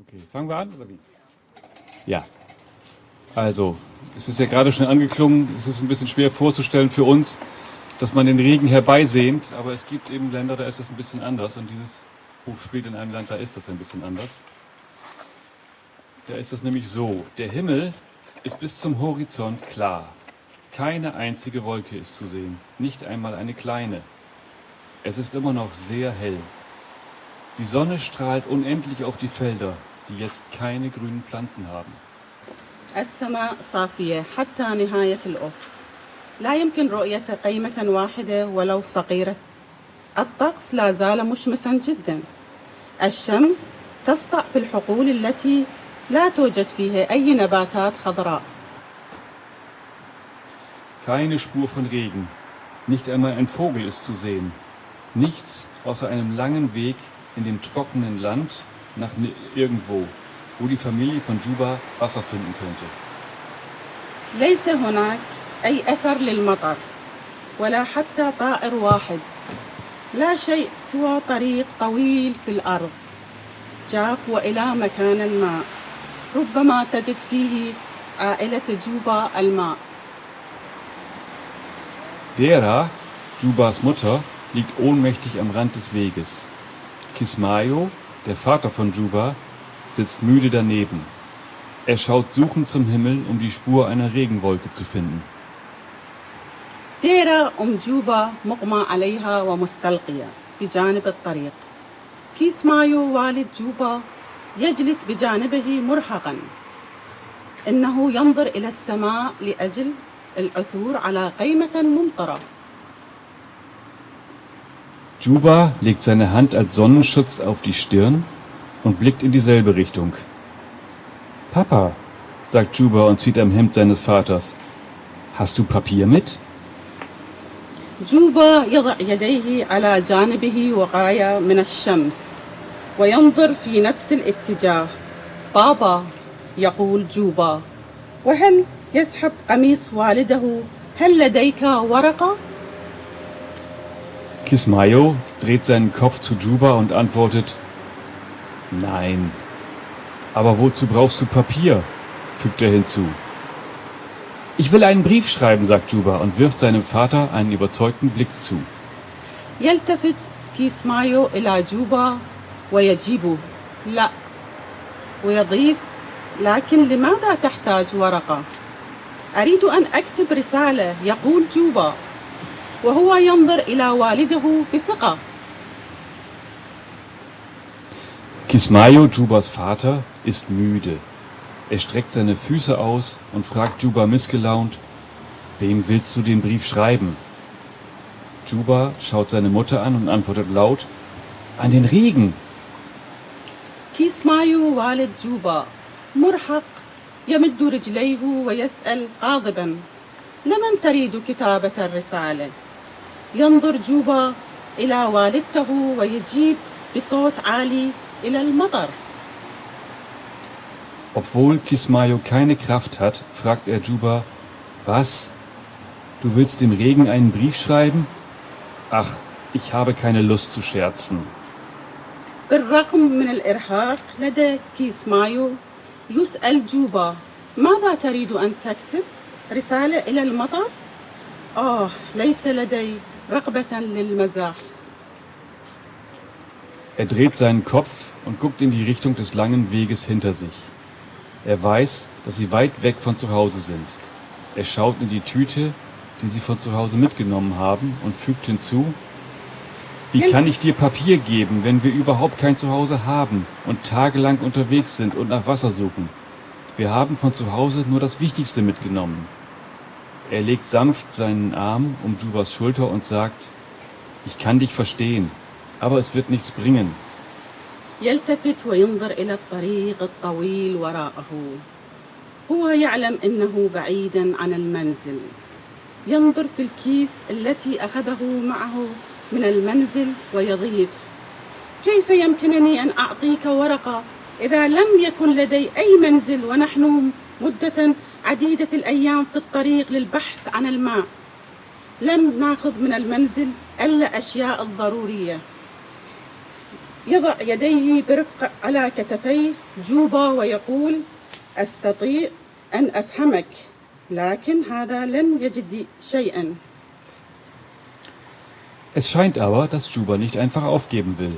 Okay, fangen wir an oder wie? Ja. Also, es ist ja gerade schon angeklungen, es ist ein bisschen schwer vorzustellen für uns, dass man den Regen herbeisehnt, aber es gibt eben Länder, da ist das ein bisschen anders und dieses Buch spielt in einem Land, da ist das ein bisschen anders. Da ist das nämlich so, der Himmel ist bis zum Horizont klar. Keine einzige Wolke ist zu sehen, nicht einmal eine kleine. Es ist immer noch sehr hell. Die Sonne strahlt unendlich auf die Felder, die jetzt keine grünen Pflanzen haben. السماء صافية حتى نهاية الأفق لا يمكن رؤية قيمة واحدة ولو صغيرة الطقس لا زال مشمسا جدا الشمس تسطع في الحقول التي لا توجد فيها أي نباتات خضراء Keine Spur von Regen, nicht einmal ein Vogel ist zu sehen. Nichts außer einem langen Weg in dem trockenen Land nach ni- irgendwo, wo die Familie von Juba Wasser finden könnte. ليس هناك أي أثر للمطر ولا حتى طائر واحد لا شيء سوى طريق طويل في الأرض جاف وإلى مكان الماء ربما تجد فيه عائلة جوبا الماء Dera, Jubas Mutter, liegt ohnmächtig am Rand des Weges. Kismayo, der Vater von Juba, sitzt müde daneben. Er schaut suchend zum Himmel, um die Spur einer Regenwolke zu finden. ديرة أم جوبا مغمى عليها ومستلقية بجانب الطريق كيس مايو والد جوبا يجلس بجانبه مرهقا إنه ينظر إلى السماء لأجل العثور على قيمة ممطرة Juba legt seine Hand als Sonnenschutz auf die Stirn und blickt in dieselbe Richtung. Papa, sagt Juba und zieht am Hemd seines Vaters. Hast du Papier mit? جوبا يضع يديه على جانبه وقاية من الشمس وينظر في نفس الاتجاه بابا يقول جوبا وهل يسحب قميص والده هل لديك ورقة؟ Kismayo dreht seinen Kopf zu Juba und antwortet, Nein. Aber wozu brauchst du Papier? fügt er hinzu. Ich will einen Brief schreiben, sagt Juba und wirft seinem Vater einen überzeugten Blick zu. يلتفت كيس مايو إلى جوبا ويجيبه لا ويضيف لكن لماذا تحتاج ورقة؟ أريد أن أكتب رسالة يقول جوبا وهو ينظر إلى والده بثقة Kismayo, Jubas Vater, ist müde. Er streckt seine Füße aus und fragt Juba missgelaunt, wem willst du den Brief schreiben? Juba schaut seine Mutter an und antwortet laut, an den Regen. كيس مايو والد جوبا مرهق يمد رجليه ويسأل غاضبا لمن تريد كتابة الرسالة؟ ينظر جوبا إلى والدته ويجيب بصوت عالي إلى المطر Obwohl Kismayo keine Kraft hat, fragt er Juba, was? Du willst dem Regen einen Brief schreiben? Ach, ich habe keine Lust zu scherzen. بالرغم من الإرهاق لدى كيس مايو يسأل جوبا ماذا تريد أن تكتب؟ رسالة إلى المطر؟ آه ليس لدي رغبة للمزاح er dreht seinen Kopf und guckt in die Richtung des langen Weges hinter sich. Er weiß, dass sie weit weg von zu Hause sind. Er schaut in die Tüte, die sie von zu Hause mitgenommen haben und fügt hinzu, wie kann ich dir Papier geben, wenn wir überhaupt kein Zuhause haben und tagelang unterwegs sind und nach Wasser suchen? Wir haben von zu Hause nur das Wichtigste mitgenommen. Er legt sanft seinen Arm um Jubas Schulter und sagt, ich kann dich verstehen, aber es wird nichts bringen. يلتفت وينظر إلى الطريق الطويل وراءه هو يعلم أنه بعيدا عن المنزل ينظر في الكيس التي أخذه معه من المنزل ويضيف كيف يمكنني أن أعطيك ورقة إذا لم يكن لدي أي منزل ونحن مدة عديدة الأيام في الطريق للبحث عن الماء لم ناخذ من المنزل إلا أشياء الضرورية يضع يديه برفق على كتفيه جوبا ويقول أستطيع أن أفهمك لكن هذا لن يجد شيئا Es scheint aber, dass Juba nicht einfach aufgeben will.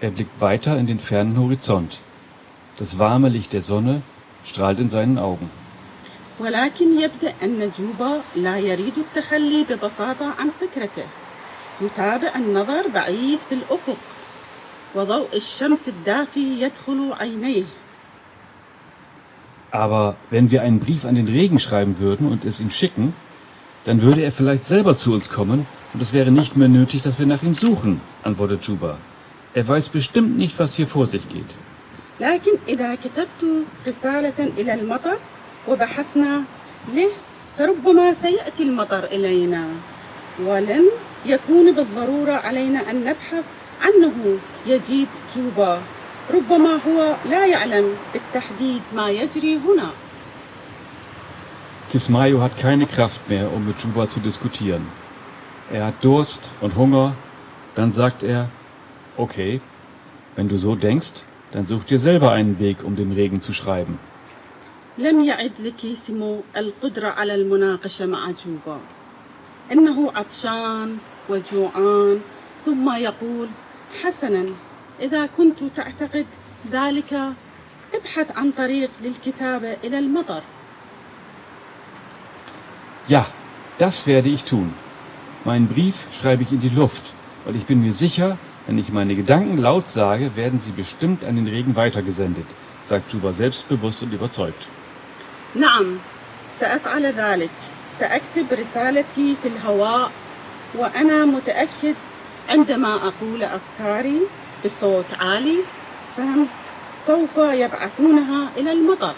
Er blickt weiter in den fernen Horizont. Das warme Licht der Sonne strahlt in seinen Augen. ولكن يبدأ أن جوبا لا يريد التخلي ببساطة عن فكرته يتابع النظر بعيد في الأفق وضوء الشمس الدافي يدخل عينيه Aber wenn wir einen Brief an den Regen schreiben würden und es ihm schicken, dann würde er vielleicht selber zu uns kommen und es wäre nicht mehr nötig, dass wir nach ihm suchen, antwortet Juba. Er weiß bestimmt nicht, was hier vor sich geht. لكن إذا كتبت رسالة إلى المطر وبحثنا له فربما سيأتي المطر إلينا ولن يكون بالضرورة علينا أن نبحث عنه يجيب جوبا ربما هو لا يعلم بالتحديد ما يجري هنا Kismayo hat keine Kraft mehr, um mit Juba zu diskutieren. Er hat Durst und Hunger. Dann sagt er, okay, wenn du so denkst, dann such dir selber einen Weg, um den Regen zu schreiben. لم يعد لكيسيمو القدرة على المناقشة مع جوبا إنه عطشان وجوعان ثم يقول حسنا إذا كنت تعتقد ذلك ابحث عن طريق للكتابة إلى المطر Ja, das werde ich tun. Meinen Brief schreibe ich in die Luft, weil ich bin mir sicher, wenn ich meine Gedanken laut sage, werden sie bestimmt an den Regen weitergesendet, sagt Juba selbstbewusst und überzeugt. نعم سأفعل ذلك سأكتب رسالتي في الهواء وأنا متأكد عندما أقول أفكاري بصوت عالي فهم سوف يبعثونها إلى المطر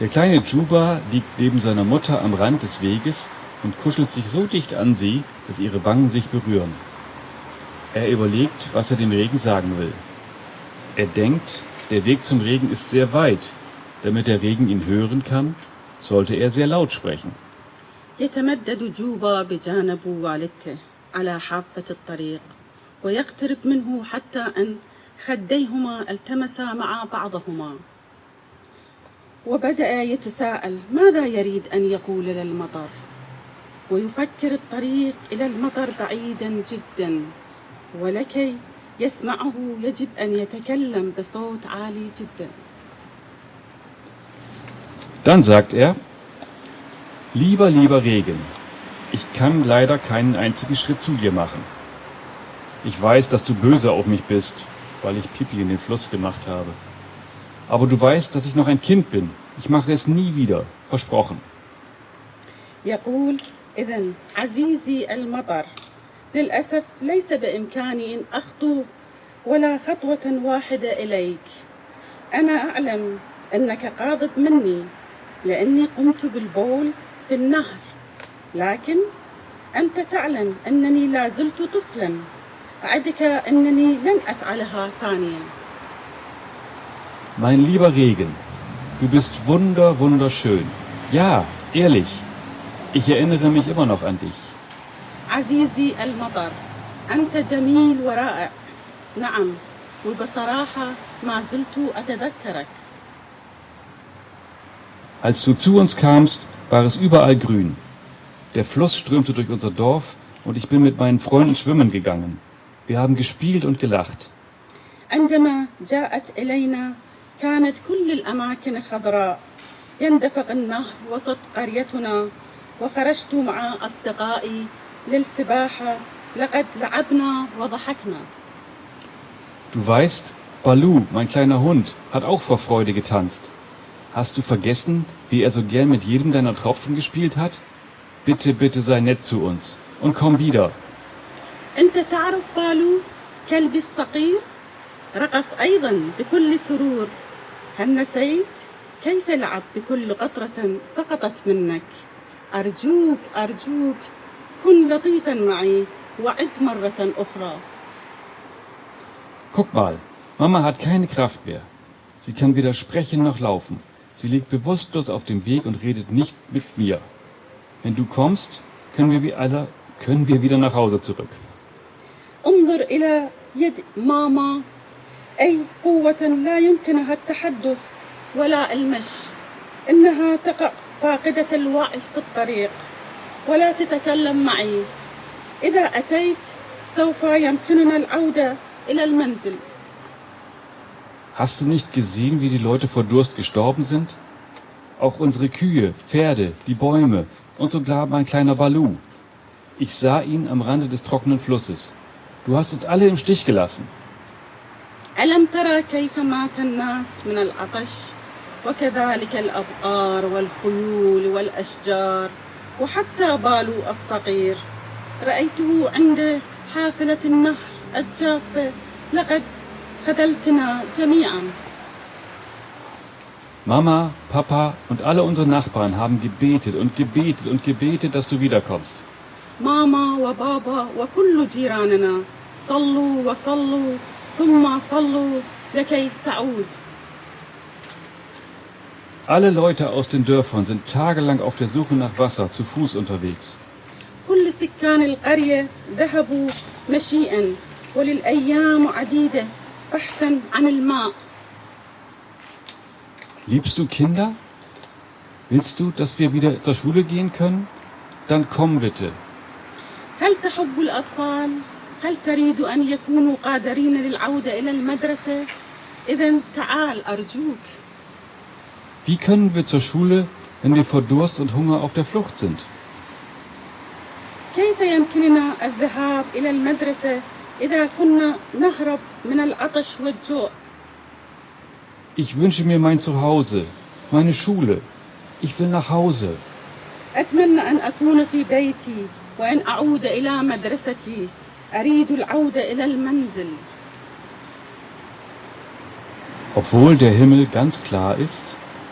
Der kleine Juba liegt neben seiner Mutter am Rand des Weges und kuschelt sich so dicht an sie, dass ihre Wangen sich berühren. Er überlegt, was er dem Regen sagen will. Er denkt, der Weg zum Regen ist sehr weit. Damit der Regen ihn hören kann, sollte er sehr laut sprechen. يتمدد جوبا بجانب والدته على حافة الطريق ويقترب منه حتى أن خديهما التمسا مع بعضهما وبدأ يتساءل ماذا يريد أن يقول للمطر ويفكر الطريق إلى المطر بعيدا جدا ولكي يسمعه يجب أن يتكلم بصوت عالي جدا Dann sagt er, lieber, lieber Regen, ich kann leider keinen einzigen Schritt zu dir machen. Ich weiß, dass du böse auf mich bist, weil ich Pipi in den Fluss gemacht habe. Aber du weißt, dass ich noch ein Kind bin. Ich mache es nie wieder, versprochen. يقول إذا عزيزي المطر للأسف ليس بإمكاني أن أخطو ولا خطوة واحدة إليك أنا أعلم أنك غاضب مني لأني قمت بالبول في النهر لكن أنت تعلم أنني لا زلت طفلا أعدك أنني لن أفعلها ثانيا Mein lieber Regen, du bist wunder, wunderschön. Ja, ehrlich, ich erinnere mich immer noch an dich. عزيزي المطر أنت جميل ورائع نعم وبصراحة ما زلت أتذكرك Als du zu uns kamst, war es überall grün. Der Fluss strömte durch unser Dorf und ich bin mit meinen Freunden schwimmen gegangen. Wir haben gespielt und gelacht. عندما جاءت إلينا كانت كل الأماكن خضراء يندفق النهر وسط قريتنا وخرجت مع أصدقائي للسباحة لقد لعبنا وضحكنا Du weißt, Balu, mein kleiner Hund, hat auch vor Freude getanzt. Hast du vergessen, wie er so gern mit jedem deiner Tropfen gespielt hat? Bitte, bitte sei nett zu uns und komm wieder. أنت تعرف بالو كلبي الصغير رقص أيضا بكل سرور هل نسيت كيف لعب بكل قطرة سقطت منك أرجوك أرجوك كن لطيفا معي وعد مرة أخرى Guck mal, Mama hat keine Kraft mehr. Sie kann weder sprechen noch laufen. Sie liegt bewusstlos auf dem Weg und redet nicht mit mir. Wenn du kommst, können wir, wie alle, können wir wieder nach Hause zurück. انظر إلى يد ماما أي قوة لا يمكنها التحدث ولا المشي إنها تقع فاقدة الوعي في الطريق ولا تتكلم معي إذا أتيت سوف يمكننا العودة إلى المنزل Hast du nicht gesehen, wie die Leute vor Durst gestorben sind? Auch unsere Kühe, Pferde, die Bäume und sogar mein kleiner Balu. Ich sah ihn am Rande des trockenen Flusses. Du hast uns alle im Stich gelassen. ألم ترى كيف مات الناس من العطش وكذلك الأبقار والخيول والأشجار وحتى بالو الصغير. رأيته عند حافلة النهر الجافة لقد خذلتنا جميعا. Mama, Papa und alle unsere Nachbarn haben gebetet und gebetet und gebetet, dass du wiederkommst. ماما وبابا وكل جيراننا صلوا وصلوا ثم صلوا لكي تعود Alle Leute aus den Dörfern sind tagelang auf der Suche nach Wasser zu Fuß unterwegs. كل سكان القرية ذهبوا مشيئا وللأيام عديدة بحثا عن الماء Liebst du Kinder? Willst du, dass wir wieder zur Schule gehen können? Dann komm bitte. هل تحب الأطفال؟ هل تريد أن يكونوا قادرين للعودة إلى المدرسة؟ إذا تعال أرجوك Wie können wir zur Schule, wenn wir vor Durst und Hunger auf der Flucht sind? كيف يمكننا الذهاب إلى المدرسة إذا كنا نهرب من العطش والجوع؟ Ich wünsche mir mein Zuhause, meine Schule. Ich will nach Hause. أتمنى أن أكون في بيتي وأن أعود إلى مدرستي أريد العودة إلى المنزل Obwohl der Himmel ganz klar ist,